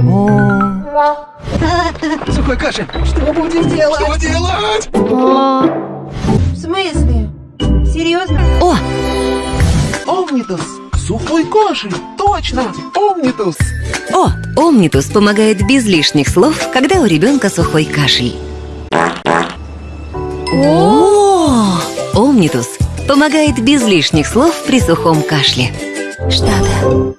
Сухой кашель. Что будем делать? Что делать? В смысле? Серьезно? О, Омнитус. Сухой кашель. Точно. Омнитус. о, Омнитус помогает без лишних слов, когда у ребенка сухой кашель. О, Омнитус помогает без лишних слов при сухом кашле. Что-то